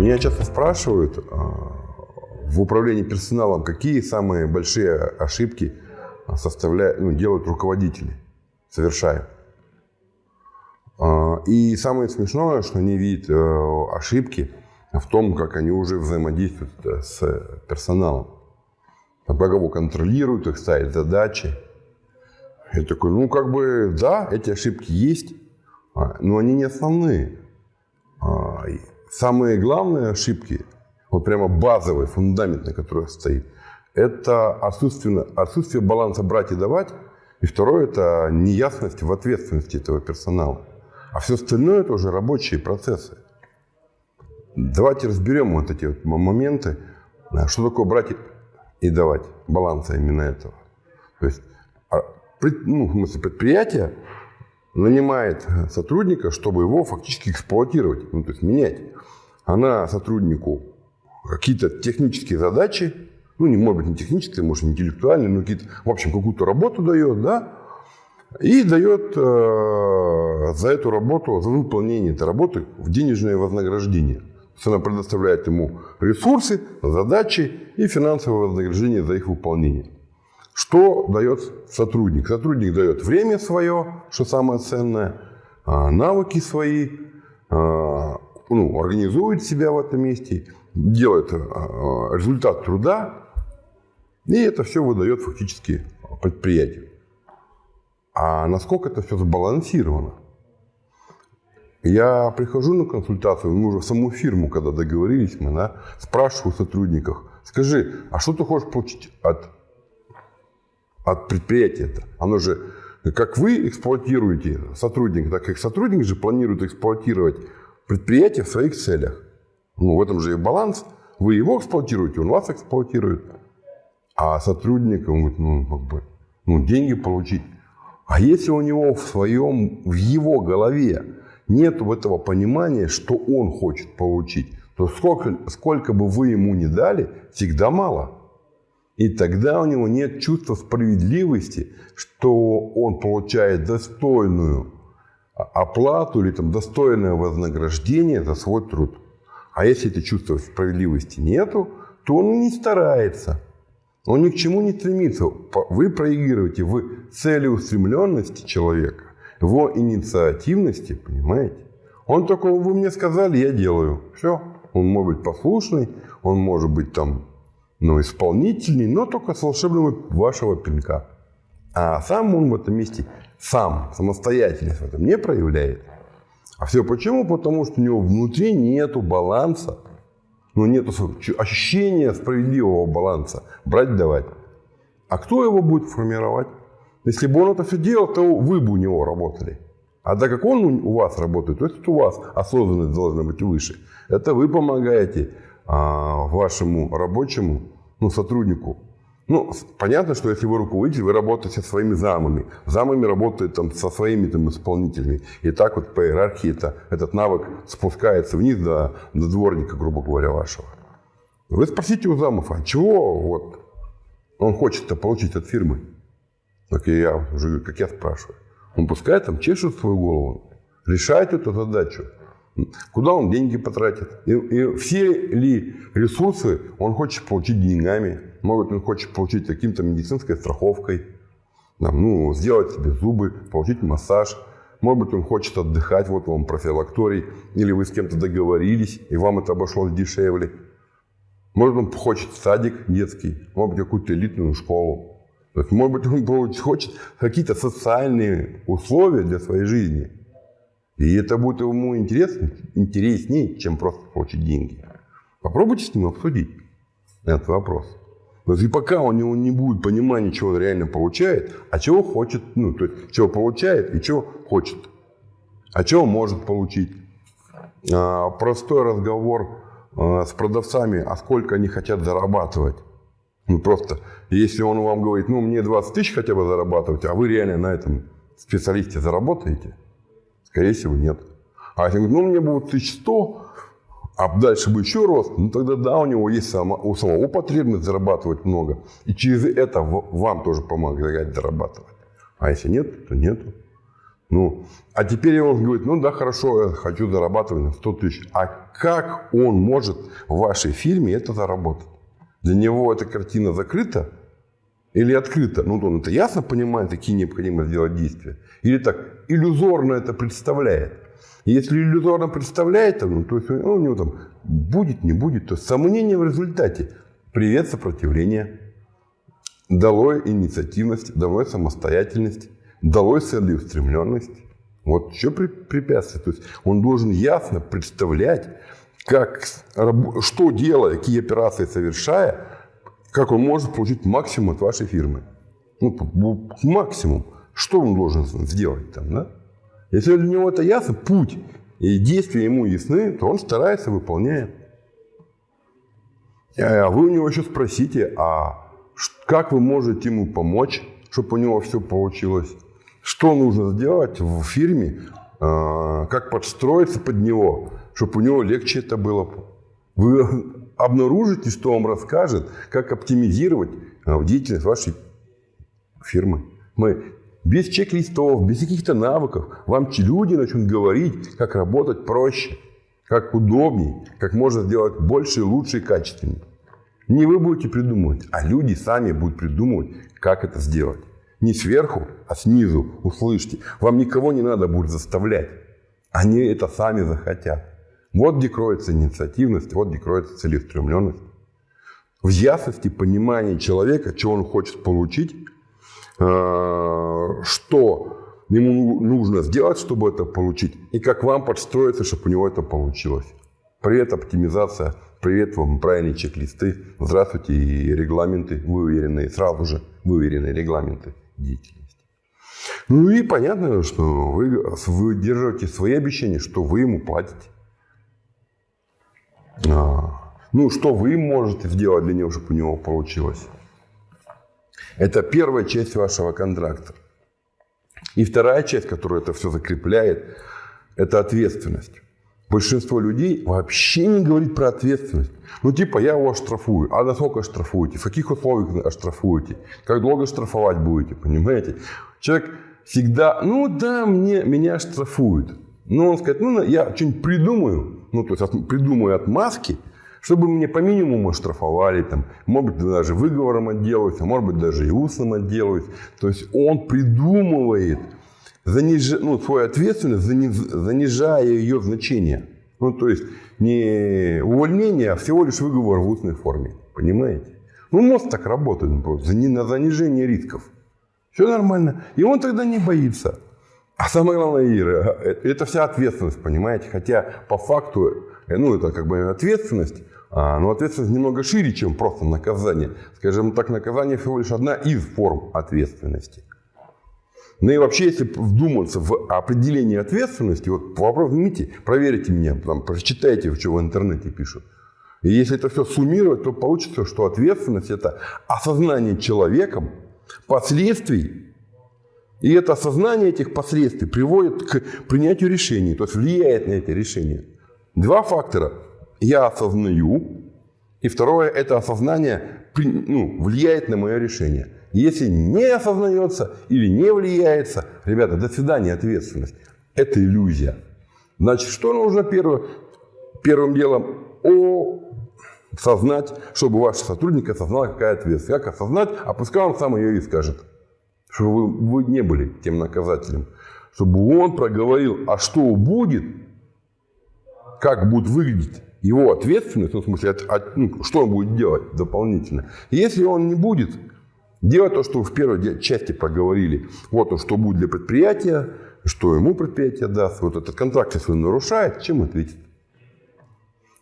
Меня часто спрашивают а, в управлении персоналом, какие самые большие ошибки составляют, ну, делают руководители, совершают. А, и самое смешное, что они видят э, ошибки в том, как они уже взаимодействуют э, с персоналом. Как его контролируют, их ставят задачи. Я такой, ну как бы, да, эти ошибки есть, а, но они не основные. Самые главные ошибки, вот прямо базовый фундамент, на котором стоит, это отсутствие, отсутствие баланса брать и давать. И второе – это неясность в ответственности этого персонала. А все остальное – это уже рабочие процессы. Давайте разберем вот эти вот моменты, что такое брать и давать, баланса именно этого. То есть, а, ну, в смысле, предприятие нанимает сотрудника, чтобы его фактически эксплуатировать, ну, то есть менять. Она сотруднику какие-то технические задачи, ну, не может быть не технические, может, интеллектуальные, но какие-то, в общем, какую-то работу дает, да, и дает э, за эту работу, за выполнение этой работы в денежное вознаграждение. То есть она предоставляет ему ресурсы, задачи и финансовое вознаграждение за их выполнение. Что дает сотрудник? Сотрудник дает время свое, что самое ценное, а, навыки свои, а, ну, организует себя в этом месте, делает а, результат труда, и это все выдает фактически предприятию. А насколько это все сбалансировано? Я прихожу на консультацию, мы уже в саму фирму, когда договорились, мы да, спрашиваю сотрудников, скажи, а что ты хочешь получить от, от предприятия-то? Оно же, как вы эксплуатируете сотрудника, так как сотрудник же планирует эксплуатировать предприятие в своих целях. Ну, в этом же и баланс. Вы его эксплуатируете, он вас эксплуатирует. А сотрудник, он говорит, ну, как бы, ну, деньги получить. А если у него в своем, в его голове нет этого понимания, что он хочет получить, то сколько, сколько бы вы ему ни дали, всегда мало. И тогда у него нет чувства справедливости, что он получает достойную оплату или там, достойное вознаграждение за свой труд. А если это чувства справедливости нету, то он не старается. Он ни к чему не стремится. Вы проигрываете в целеустремленности человека, в инициативности, понимаете? Он только, вы мне сказали, я делаю. Все. Он может быть послушный, он может быть там, ну, исполнительный, но только с волшебного вашего пинка. А сам он в этом месте, сам, самостоятельность в этом не проявляет. А все почему? Потому что у него внутри нету баланса но нет ощущения справедливого баланса. Брать-давать. А кто его будет формировать? Если бы он это все делал, то вы бы у него работали. А так как он у вас работает, то есть у вас осознанность должна быть выше. Это вы помогаете вашему рабочему ну, сотруднику ну, понятно, что если вы руководитель, вы работаете со своими замами. Замами работают там, со своими там, исполнителями. И так вот по иерархии это, этот навык спускается вниз до, до дворника, грубо говоря, вашего. Вы спросите у замов, а чего вот он хочет-то получить от фирмы? Так и я уже, как я спрашиваю. Он пускай там чешет свою голову, решает эту задачу. Куда он деньги потратит? И, и все ли ресурсы он хочет получить деньгами? Может, он хочет получить каким-то медицинской страховкой, там, ну, сделать себе зубы, получить массаж. Может быть, он хочет отдыхать, вот вам профилакторий, или вы с кем-то договорились, и вам это обошлось дешевле. Может, он хочет садик детский, может быть, какую-то элитную школу. То есть, может быть, он хочет какие-то социальные условия для своей жизни – и это будет ему интереснее, чем просто получить деньги. Попробуйте с ним обсудить этот вопрос. Но и пока у него не будет понимания, чего он реально получает, а чего хочет, ну, то есть, чего получает и чего хочет, а чего может получить. А, простой разговор а, с продавцами, а сколько они хотят зарабатывать. Ну, просто, если он вам говорит, ну, мне 20 тысяч хотя бы зарабатывать, а вы реально на этом специалисте заработаете – Скорее всего, нет. А если говорит, ну, мне будет 1100, а дальше бы еще рост, ну, тогда да, у него есть само, у самого потребность зарабатывать много. И через это вам тоже помогает зарабатывать. А если нет, то нет. Ну, а теперь он говорит, ну да, хорошо, я хочу зарабатывать на 100 тысяч. А как он может в вашей фирме это заработать? Для него эта картина закрыта или открыта? Ну, он это ясно понимает, какие необходимо сделать действия. Или так, иллюзорно это представляет. Если иллюзорно представляет, ну, то есть ну, у него там будет, не будет, то сомнение в результате. Привет, сопротивление. Долой инициативность, долой самостоятельность, долой целеустремленность. Вот что препятствие. То есть он должен ясно представлять, как, что делая, какие операции совершая, как он может получить максимум от вашей фирмы. Ну, максимум. Что он должен сделать там, да? Если для него это ясно, путь и действия ему ясны, то он старается, выполняет. А вы у него еще спросите, а как вы можете ему помочь, чтобы у него все получилось? Что нужно сделать в фирме, а, как подстроиться под него, чтобы у него легче это было? Вы обнаружите, что он расскажет, как оптимизировать а, деятельность вашей фирмы. Мы без чек-листов, без каких-то навыков. Вам люди начнут говорить, как работать проще, как удобнее, как можно сделать больше, лучше и качественнее. Не вы будете придумывать, а люди сами будут придумывать, как это сделать. Не сверху, а снизу. Услышьте. Вам никого не надо будет заставлять. Они это сами захотят. Вот где кроется инициативность, вот где кроется целеустремленность. В ясности понимания человека, чего он хочет получить, Э, что ему нужно сделать, чтобы это получить, и как вам подстроиться, чтобы у него это получилось. Привет, оптимизация. Привет вам, правильные чек-листы. Здравствуйте, и регламенты выверенные, сразу же выверенные регламенты деятельности. Ну и понятно, что вы держите свои обещания, что вы ему платите. А, ну, что вы можете сделать для него, чтобы у него получилось. Это первая часть вашего контракта. И вторая часть, которая это все закрепляет, это ответственность. Большинство людей вообще не говорит про ответственность. Ну, типа, я его оштрафую. А насколько штрафуете? В каких условиях оштрафуете? Как долго штрафовать будете? Понимаете? Человек всегда, ну да, мне, меня штрафуют. Но он скажет, ну, я что-нибудь придумаю. Ну, то есть, придумаю отмазки – чтобы мне по минимуму штрафовали, там, может быть, даже выговором отделываются, может быть, даже и устным отделываются. То есть он придумывает заниж... ну, свою ответственность, занижая ее значение. Ну, то есть не увольнение, а всего лишь выговор в устной форме. Понимаете? Ну, мозг так работает ну, просто, на занижение рисков. Все нормально. И он тогда не боится. А самое главное, Ира, э, это вся ответственность, понимаете? Хотя по факту, э, ну, это как бы ответственность, а, но ответственность немного шире, чем просто наказание. Скажем так, наказание всего лишь одна из форм ответственности. Ну и вообще, если вдуматься в определение ответственности, вот вопрос, возьмите, проверите меня, там, прочитайте, что в интернете пишут. И если это все суммировать, то получится, что ответственность – это осознание человеком последствий. И это осознание этих последствий приводит к принятию решений, то есть влияет на эти решения. Два фактора я осознаю, и второе, это осознание ну, влияет на мое решение. Если не осознается или не влияется, ребята, до свидания, ответственность. Это иллюзия. Значит, что нужно первое? Первым делом осознать, чтобы ваш сотрудник осознал, какая ответственность. Как осознать, а пускай он сам ее и скажет. Чтобы вы, вы не были тем наказателем. Чтобы он проговорил, а что будет, как будет выглядеть его ответственность, ну, в смысле, от, от, ну, что он будет делать дополнительно. Если он не будет делать то, что в первой части проговорили, вот он, что будет для предприятия, что ему предприятие даст, вот этот контракт, если он нарушает, чем ответит?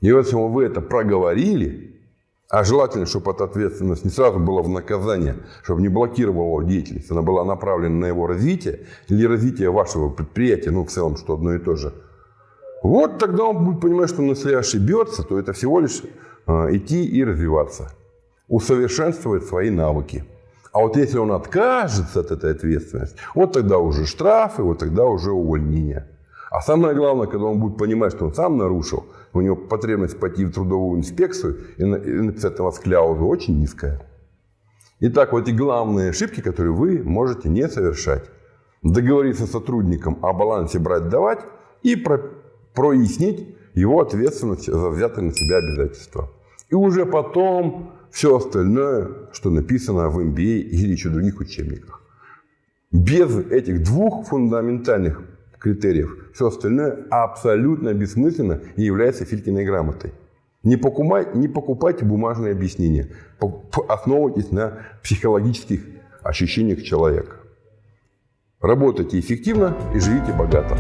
И если вы это проговорили, а желательно, чтобы эта ответственность не сразу была в наказание, чтобы не блокировала деятельность, она была направлена на его развитие или развитие вашего предприятия, ну, в целом, что одно и то же – вот тогда он будет понимать, что если ошибется, то это всего лишь а, идти и развиваться, усовершенствовать свои навыки. А вот если он откажется от этой ответственности, вот тогда уже штрафы, вот тогда уже увольнение. А самое главное, когда он будет понимать, что он сам нарушил, у него потребность пойти в трудовую инспекцию и написать на вас кляузу очень низкая. Итак, вот эти главные ошибки, которые вы можете не совершать. договориться с сотрудником о балансе брать-давать и про, прояснить его ответственность за взятые на себя обязательства. И уже потом все остальное, что написано в MBA или еще других учебниках. Без этих двух фундаментальных критериев все остальное абсолютно бессмысленно и является Филькиной грамотой. Не, покупай, не покупайте бумажные объяснения. Основывайтесь на психологических ощущениях человека. Работайте эффективно и живите богато.